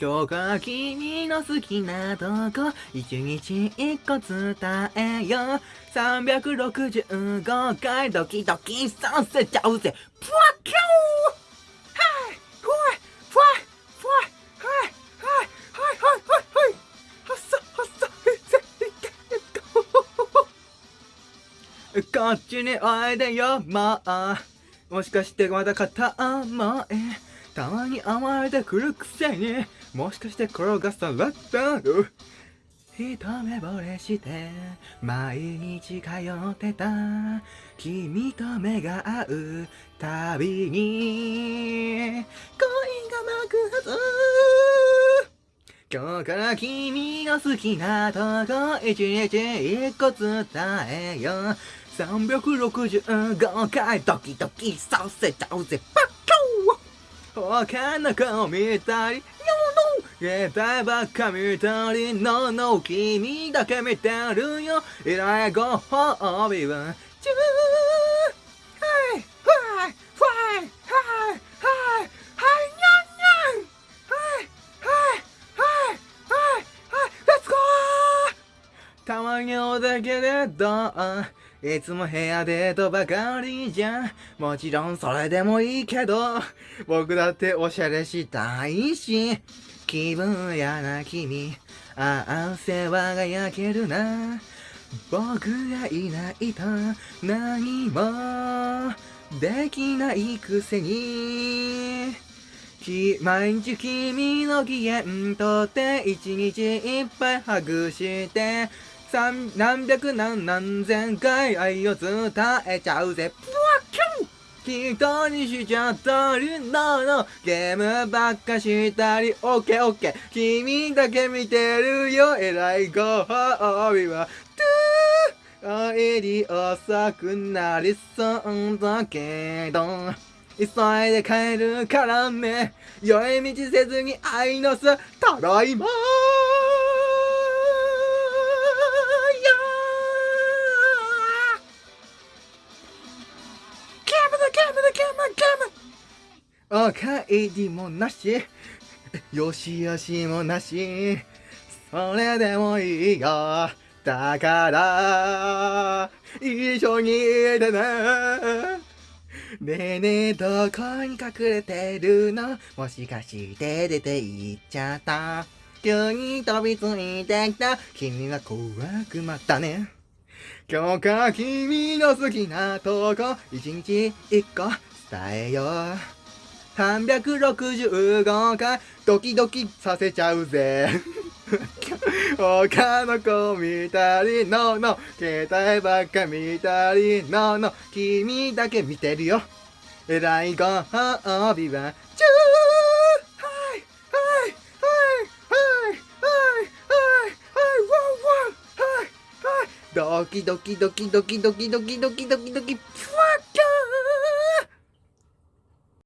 今日が君の好きなとこ一日一個伝えよう365回ドキドキさせちゃうぜプワッキャーこっちにおいでよ、まあ。もしかしてまだ片思い。たまに甘えてくるくせにもしかして転がされたの一目惚れして毎日通ってた。君と目が合うたびに恋が爆発。今日から君の好きなとこ一日一個伝えよう。365回ドキドキさせちゃうぜ。パッ。他の子見たり No no 携帯ばっか見たり No no 君だけ見てるよ。依頼ご褒美はチューはいはいはいはいはいはいにゃんにゃんはいはいはいはいはい Let's go たまにおだけでどういつも部屋デートばかりじゃん。もちろんそれでもいいけど、僕だっておしゃれしたいし、気分やな君、ああ、世話が焼けるな。僕がいないと何もできないくせに、毎日君の機嫌とって一日いっぱいハグして何百何何千回愛を伝えちゃうぜ。プワキュン人にしちゃったりなの。ゲームばっかしたり。オッケーオッケー。君だけ見てるよ。えらいご褒美は。トゥー。おいり遅くなりそうだけど。急いで帰るからね。酔い道せずに愛の巣ただいまお帰りもなし。よしよしもなし。それでもいいよ。だから一緒にいてね。ねえねえどこに隠れてるの？もしかして出て行っちゃった？急に飛びついてきた？君は怖くまったね。今日か君の好きなとこ一日一個伝えよう。365回ドキドキさせちゃうぜ。他の子見たりのの携帯ばっか見たりのの君だけ見てるよ。えらいご褒美はチューはいはいはいはいはいはいはいワンワンはいはいドキドキドキドキドキドキドキドキドキ